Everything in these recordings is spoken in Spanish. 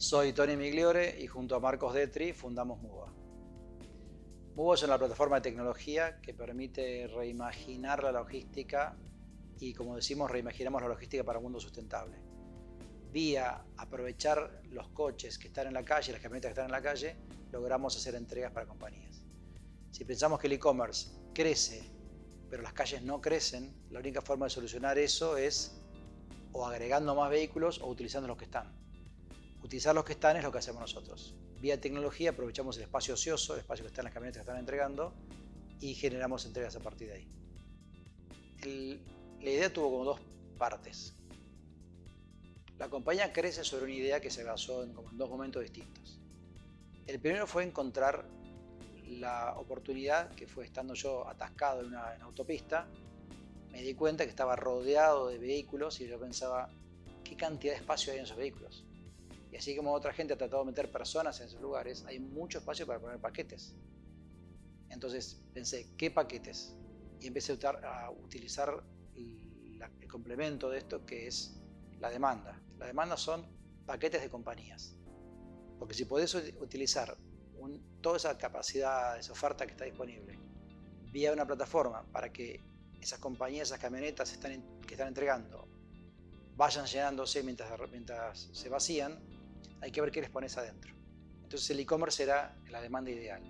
Soy Tony Migliore y junto a Marcos Detri fundamos Muba. Muba es una plataforma de tecnología que permite reimaginar la logística y como decimos, reimaginamos la logística para un mundo sustentable. Vía aprovechar los coches que están en la calle, las camionetas que están en la calle, logramos hacer entregas para compañías. Si pensamos que el e-commerce crece, pero las calles no crecen, la única forma de solucionar eso es o agregando más vehículos o utilizando los que están. Utilizar los que están es lo que hacemos nosotros. Vía tecnología aprovechamos el espacio ocioso, el espacio que está en las camionetas que están entregando y generamos entregas a partir de ahí. la idea tuvo como dos partes. La compañía crece sobre una idea que se basó en, como en dos momentos distintos. El primero fue encontrar la oportunidad que fue estando yo atascado en una autopista, me di cuenta que estaba rodeado de vehículos y yo pensaba, ¿qué cantidad de espacio hay en esos vehículos? Y así como otra gente ha tratado de meter personas en esos lugares, hay mucho espacio para poner paquetes. Entonces pensé, ¿qué paquetes? Y empecé a utilizar el, complemento de esto que es la demanda. La demanda son paquetes de compañías. Porque si podés utilizar toda esa capacidad, esa oferta que está disponible, vía una plataforma para que esas compañías, esas camionetas que están entregando vayan llenándose mientras, mientras se vacían, hay que ver qué les pones adentro. Entonces el e-commerce era la demanda ideal.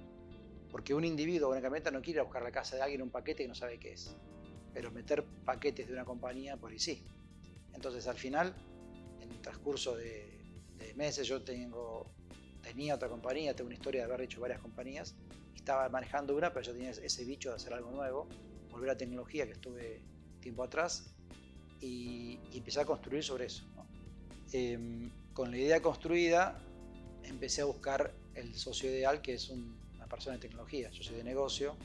Porque un individuo o una camioneta no quiere buscar la casa de alguien un paquete que no sabe qué es. Pero meter paquetes de una compañía, por ahí sí. Entonces al final, en el transcurso de, meses, yo tengo, tenía otra compañía, tengo una historia de haber hecho varias compañías, estaba manejando una, pero yo tenía ese bicho de hacer algo nuevo, volver a tecnología que estuve tiempo atrás y, empecé a construir sobre eso. Em, con la idea construida, empecé a buscar el socio ideal, que es una persona de tecnología. Yo soy de negocio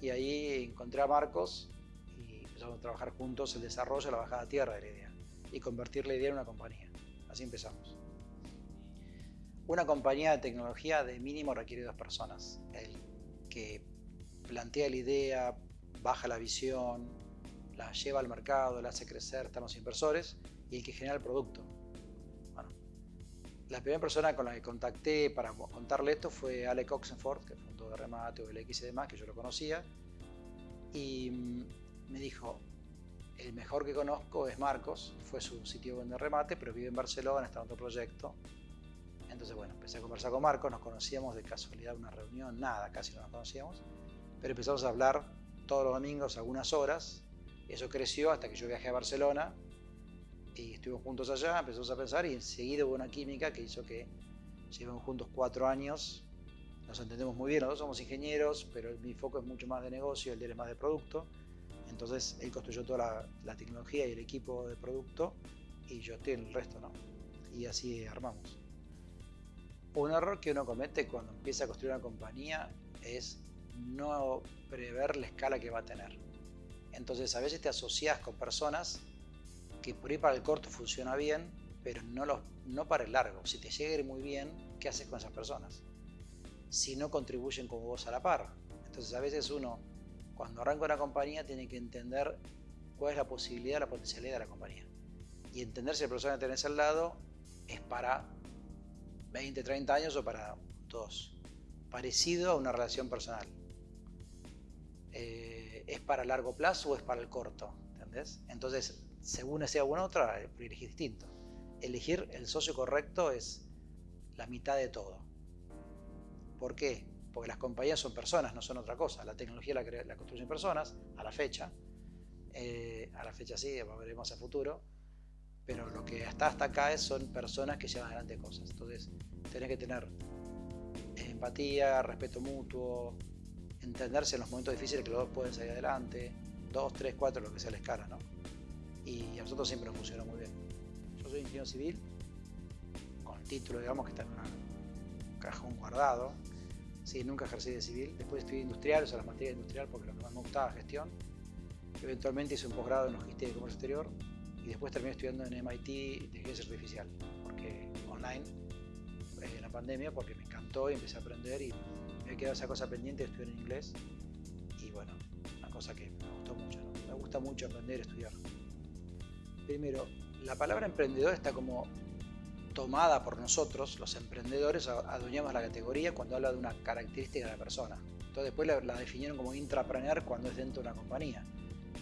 y ahí encontré a Marcos y empezamos a trabajar juntos el desarrollo, la bajada a tierra de la idea y convertir la idea en una compañía. Así empezamos. Una compañía de tecnología de mínimo requiere dos personas. El que plantea la idea, baja la visión, la lleva al mercado, la hace crecer, están los inversores y el que genera el producto. La primera persona con la que contacté para contarle esto fue Alec Oxenford, que fundó de Remate, OLX y demás, que yo lo conocía, y mm, me dijo, el mejor que conozco es Marcos, fue su sitio de remate, pero vive en Barcelona, está en otro proyecto. Entonces, bueno, empecé a conversar con Marcos, nos conocíamos de casualidad, una reunión, nada, casi no nos conocíamos, pero empezamos a hablar todos los domingos algunas horas. Eso creció hasta que yo viajé a Barcelona y estuvimos juntos allá, empezamos a pensar y enseguida hubo una química que hizo que llevemos juntos cuatro años. Nos entendemos muy bien, nosotros somos ingenieros, pero mi foco es mucho más de negocio, el de él es más de producto. Entonces él construyó toda la, tecnología y el equipo de producto y yo estoy en el resto, ¿no? Y así armamos. Un error que uno comete cuando empieza a construir una compañía es no prever la escala que va a tener. Entonces a veces te asocias con personas que por ahí para el corto funciona bien, pero no, no para el largo. Si te llega ir muy bien, ¿qué haces con esas personas? Si no contribuyen como vos a la par. Entonces a veces uno, cuando arranca una compañía, tiene que entender cuál es la posibilidad, la potencialidad de la compañía. Y entender si la persona que tenés al lado es para 20, 30 años o para dos. Parecido a una relación personal. Eh, ¿es para largo plazo o es para el corto? ¿Entendés? Entonces, según sea una otra, elegir distinto. Elegir el socio correcto es la mitad de todo. ¿Por qué? Porque las compañías son personas, no son otra cosa. La tecnología la, la construyen personas, a la fecha. Eh, a la fecha sí, veremos a futuro. Pero lo que está hasta acá es, son personas que llevan adelante cosas. Entonces, tenés que tener empatía, respeto mutuo, entenderse en los momentos difíciles que los dos pueden salir adelante, dos, tres, cuatro, lo que sea la escala, ¿no? Y a nosotros siempre nos funcionó muy bien. Yo soy ingeniero civil, con título, digamos, que está en un cajón guardado. Sí, nunca ejercí de civil. Después estudié industrial, o sea, la materia industrial, porque lo que más me gustaba gestión. Eventualmente hice un posgrado en logística y comercio exterior y después terminé estudiando en MIT inteligencia artificial, porque online, en eh, la pandemia, porque me encantó y empecé a aprender y me quedado esa cosa pendiente de estudiar en inglés y bueno, una cosa que me gustó mucho, me gusta mucho aprender, estudiar. Primero, la palabra emprendedor está como tomada por nosotros, los emprendedores, adueñamos la categoría cuando habla de una característica de la persona. Entonces después la, definieron como intrapreneur cuando es dentro de una compañía.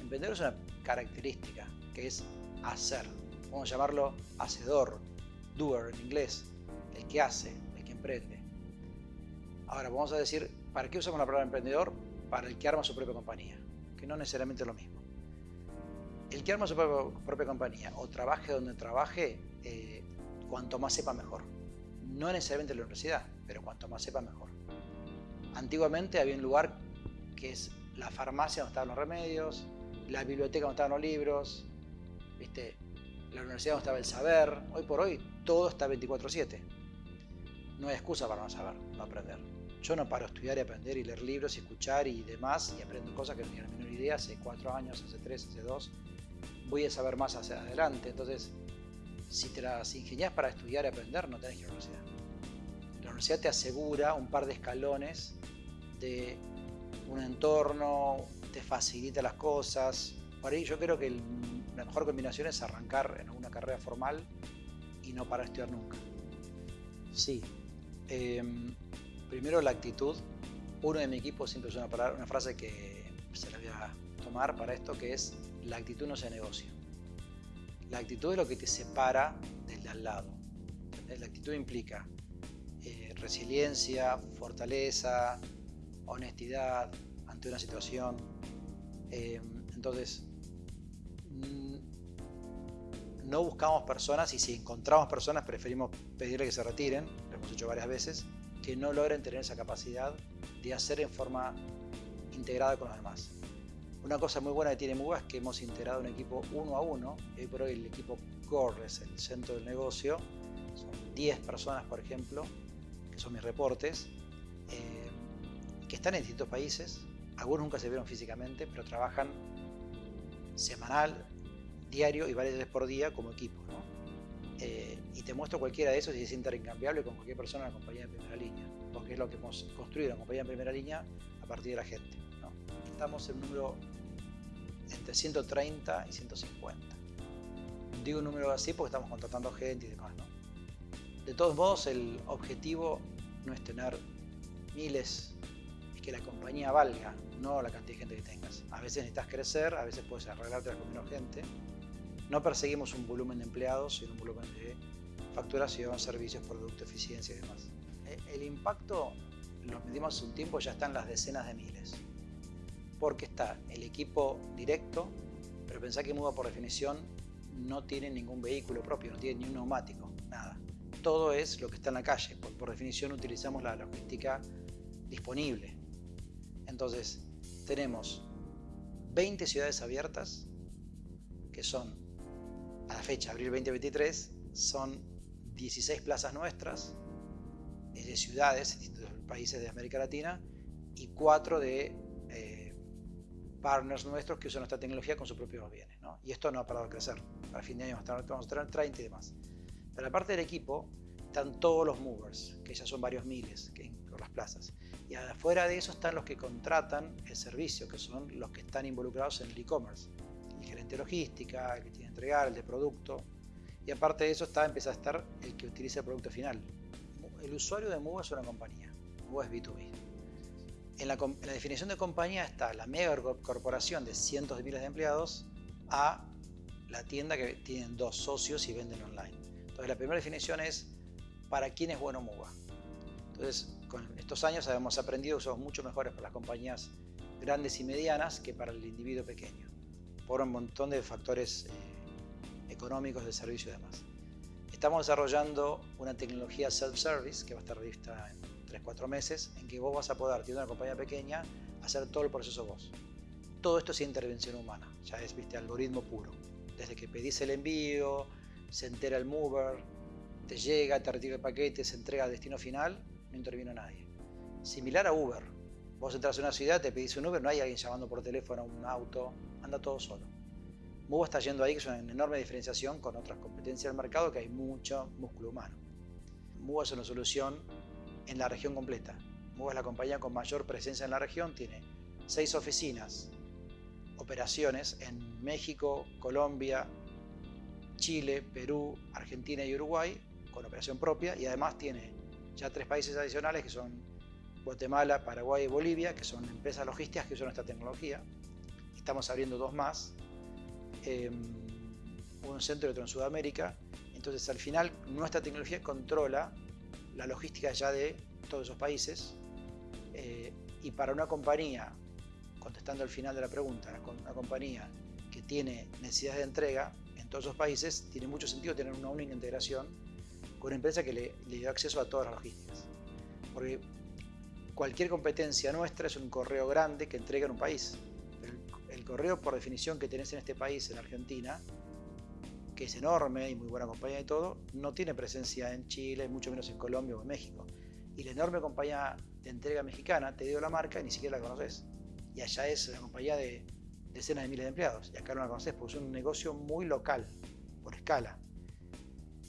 Emprendedor es una característica que es hacer. Vamos a llamarlo hacedor, doer en inglés, el que hace, el que emprende. Ahora vamos a decir, ¿para qué usamos la palabra emprendedor? Para el que arma su propia compañía, que no necesariamente es lo mismo. El que arma su propia, compañía o trabaje donde trabaje, eh, cuanto más sepa mejor. No necesariamente en la universidad, pero cuanto más sepa mejor. Antiguamente había un lugar que es la farmacia donde estaban los remedios, la biblioteca donde estaban los libros, la universidad donde estaba el saber. Hoy por hoy todo está 24/7. No hay excusa para no saber, no aprender. Yo no paro a estudiar y aprender y leer libros y escuchar y demás y aprendo cosas que no tenía la menor idea hace cuatro años, hace tres, hace dos. Voy a saber más hacia adelante. Entonces, si te las ingenias para estudiar y aprender, no tenés que ir a la universidad. La universidad te asegura un par de escalones de un entorno, te facilita las cosas. Por ahí yo creo que la mejor combinación es arrancar en una carrera formal y no para estudiar nunca. Sí. Em, primero la actitud. Uno de mi equipo siempre usa una, una frase que se la voy a tomar para esto, que es la actitud no se negocia. La actitud es lo que te separa del de al lado. La actitud implica eh, resiliencia, fortaleza, honestidad ante una situación. Eh, entonces, mm, no buscamos personas y si encontramos personas preferimos pedirle que se retiren, lo hemos hecho varias veces, que no logren tener esa capacidad de hacer en forma integrada con los demás. Una cosa muy buena que tiene MUGA es que hemos integrado un equipo uno a uno. Hoy por hoy el equipo Core es el centro del negocio. Son 10 personas, por ejemplo, que son mis reportes, eh, que están en distintos países. Algunos nunca se vieron físicamente, pero trabajan semanal, diario y varias veces por día como equipo. Eh, y te muestro cualquiera de esos y es intercambiable con cualquier persona en la compañía de primera línea, porque es lo que hemos construido en la compañía de primera línea a partir de la gente. Estamos en un número entre 130 y 150. Digo un número así porque estamos contratando gente y demás. ¿no? De todos modos, el objetivo no es tener miles, es que la compañía valga, no la cantidad de gente que tengas. A veces necesitas crecer, a veces puedes arreglarte con menos gente. No perseguimos un volumen de empleados, sino un volumen de facturación, servicios, producto, eficiencia y demás. Eh, el impacto lo medimos hace un tiempo, ya están las decenas de miles porque está el equipo directo, pero pensá que Muda por definición no tiene ningún vehículo propio, no tiene ni un neumático, nada. Todo es lo que está en la calle, por, definición utilizamos la logística disponible. Entonces, tenemos 20 ciudades abiertas, que son, a la fecha, abril 2023, son 16 plazas nuestras, de ciudades, países de América Latina, y 4 de partners nuestros que usan nuestra tecnología con sus propios bienes. ¿no? Y esto no ha parado de crecer. Para fin de año vamos a tener 30 y demás. Pero aparte del equipo están todos los movers, que ya son varios miles que, por las plazas. Y afuera de eso están los que contratan el servicio, que son los que están involucrados en el e-commerce. El gerente de logística, el que tiene que entregar, el de producto. Y aparte de eso está, empieza a estar el que utiliza el producto final. El usuario de Move es una compañía. Move es B2B en la, definición de compañía está la mega corporación de cientos de miles de empleados a la tienda que tienen dos socios y venden online. Entonces la primera definición es para quién es bueno MUBA. Entonces con estos años hemos aprendido que somos mucho mejores para las compañías grandes y medianas que para el individuo pequeño, por un montón de factores eh, económicos de servicio y demás. Estamos desarrollando una tecnología self-service que va a estar vista en 3-4 meses en que vos vas a poder, teniendo una compañía pequeña, hacer todo el proceso vos. Todo esto es intervención humana, ya es viste algoritmo puro. Desde que pedís el envío, se entera el mover, te llega, te retira el paquete, se entrega al destino final, no intervino nadie. Similar a Uber. Vos entras a una ciudad, te pedís un Uber, no hay alguien llamando por teléfono a un auto, anda todo solo. Mubo está yendo ahí, que es una enorme diferenciación con otras competencias del mercado, que hay mucho músculo humano. Mubo es una solución en la región completa. MUBA es la compañía con mayor presencia en la región, tiene seis oficinas, operaciones en México, Colombia, Chile, Perú, Argentina y Uruguay con operación propia y además tiene ya tres países adicionales que son Guatemala, Paraguay y Bolivia, que son empresas logísticas que usan nuestra tecnología. Estamos abriendo dos más, em, un centro y otro en Sudamérica. Entonces al final nuestra tecnología controla la logística ya de todos esos países eh, y para una compañía, contestando al final de la pregunta, una compañía que tiene necesidades de entrega en todos esos países, tiene mucho sentido tener una única integración con una empresa que le, le acceso a todas las logísticas. Porque cualquier competencia nuestra es un correo grande que entrega en un país. el, el, correo, por definición, que tenés en este país, en Argentina, es enorme y muy buena compañía y todo, no tiene presencia en Chile, mucho menos en Colombia o en México. Y la enorme compañía de entrega mexicana te dio la marca y ni siquiera la conoces. Y allá es la compañía de decenas de miles de empleados. Y acá no la conoces porque es un negocio muy local, por escala.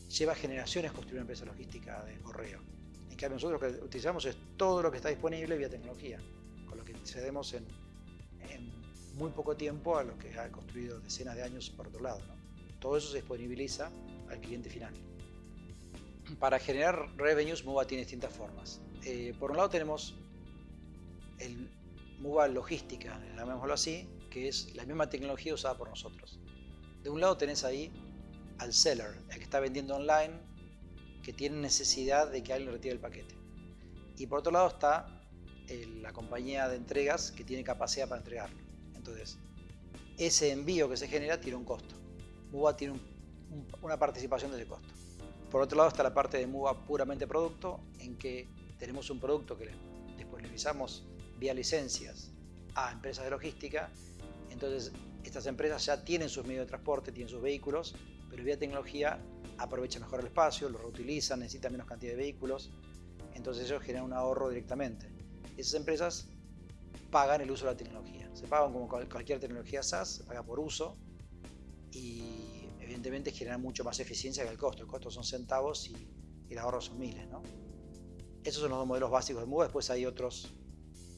Lleva generaciones construir una empresa logística de correo. En cambio, nosotros lo que utilizamos es todo lo que está disponible vía tecnología, con lo que cedemos en muy poco tiempo a lo que ha construido decenas de años por otro lado. Todo eso se disponibiliza al cliente final. Para generar revenues, MUBA tiene distintas formas. Eh, por un lado tenemos el MUBA logística, llamémoslo así, que es la misma tecnología usada por nosotros. De un lado tenés ahí al seller, el que está vendiendo online, que tiene necesidad de que alguien retire el paquete. Y por otro lado está la compañía de entregas que tiene capacidad para entregarlo. Entonces, ese envío que se genera tiene un costo. MUBA tiene una participación de ese costo. Por otro lado está la parte de MUBA puramente producto, en que tenemos un producto que disponibilizamos vía licencias a empresas de logística, entonces estas empresas ya tienen sus medios de transporte, tienen sus vehículos, pero vía tecnología aprovechan mejor el espacio, lo reutilizan, necesitan menos cantidad de vehículos, entonces ellos generan un ahorro directamente. Esas empresas pagan el uso de la tecnología, se pagan como cualquier tecnología SaaS, se paga por uso y evidentemente generan mucho más eficiencia que el costo, el costo son centavos y, el ahorro son miles. ¿no? Esos son los dos modelos básicos de MUBA, después hay otros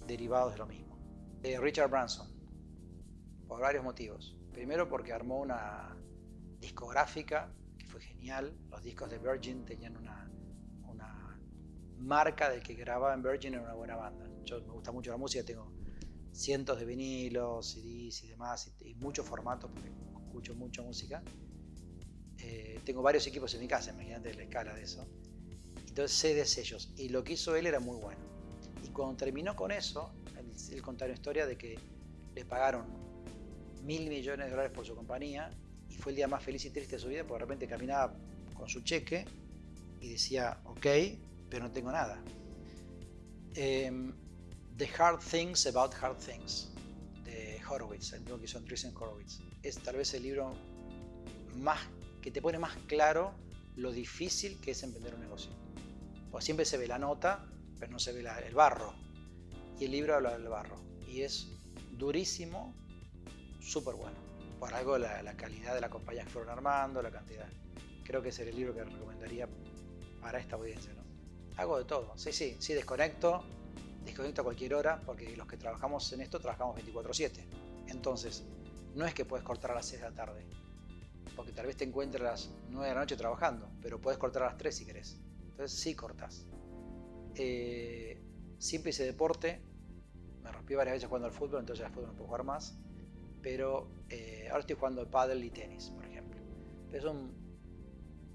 derivados de lo mismo. Eh, Richard Branson, por varios motivos. Primero porque armó una discográfica que fue genial. Los discos de Virgin tenían una, una marca del que grababa en Virgin era una buena banda. Yo me gusta mucho la música, tengo cientos de vinilos, CDs y demás, y, y muchos formatos porque escucho mucha música. Tengo varios equipos en mi casa, imagínate la escala de eso. Entonces sé de sellos. Y lo que hizo él era muy bueno. Y cuando terminó con eso, él, él contó una historia de que le pagaron mil millones de dólares por su compañía y fue el día más feliz y triste de su vida porque de repente caminaba con su cheque y decía, ok, pero no tengo nada. Um, The Hard Things About Hard Things de Horowitz, el mismo que hizo Andreessen Horowitz. Es tal vez el libro más que te pone más claro lo difícil que es emprender un negocio. Pues siempre se ve la nota, pero no se ve el barro. Y el libro habla del barro. Y es durísimo, súper bueno. Por algo la, calidad de la compañía que fueron armando, la cantidad. Creo que ese es el libro que recomendaría para esta audiencia. ¿no? Hago de todo. Sí, sí, sí, desconecto. Desconecto a cualquier hora porque los que trabajamos en esto trabajamos 24/7. Entonces, no es que puedes cortar a las 6 de la tarde. Porque tal vez te encuentres a las 9 de la noche trabajando, pero puedes cortar a las 3 si querés. Entonces sí cortas. Eh, siempre hice deporte. Me rompí varias veces jugando al fútbol, entonces al fútbol no puedo jugar más. Pero eh, ahora estoy jugando pádel y tenis, por ejemplo. Es un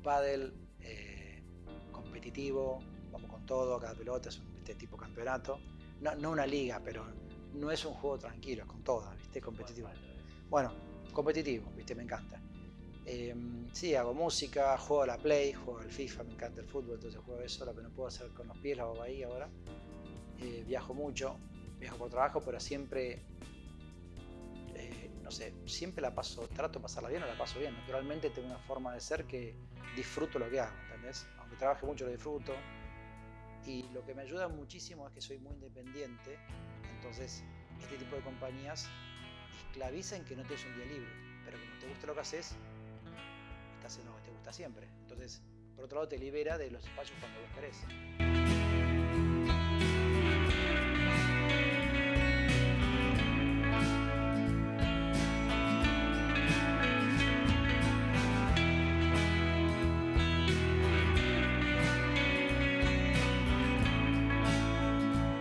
pádel eh, competitivo, vamos con todo, cada pelota es un, este tipo de campeonato. No, no, una liga, pero no es un juego tranquilo, es con todas, ¿viste? Competitivo. Bueno, competitivo, ¿viste? Me encanta. Eh, sí, hago música, juego a la Play, juego al FIFA, me encanta el fútbol, entonces juego eso, lo que no puedo hacer con los pies lo hago ahí ahora. Eh, viajo mucho, viajo por trabajo, pero siempre, eh, no sé, siempre la paso, trato de pasarla bien o la paso bien. Naturalmente tengo una forma de ser que disfruto lo que hago, ¿entendés? Aunque trabaje mucho lo disfruto. Y lo que me ayuda muchísimo es que soy muy independiente, entonces este tipo de compañías esclavizan que no tienes un día libre, pero como te gusta lo que haces, en lo te gusta siempre. Entonces, por otro lado, te libera de los espacios cuando vos querés.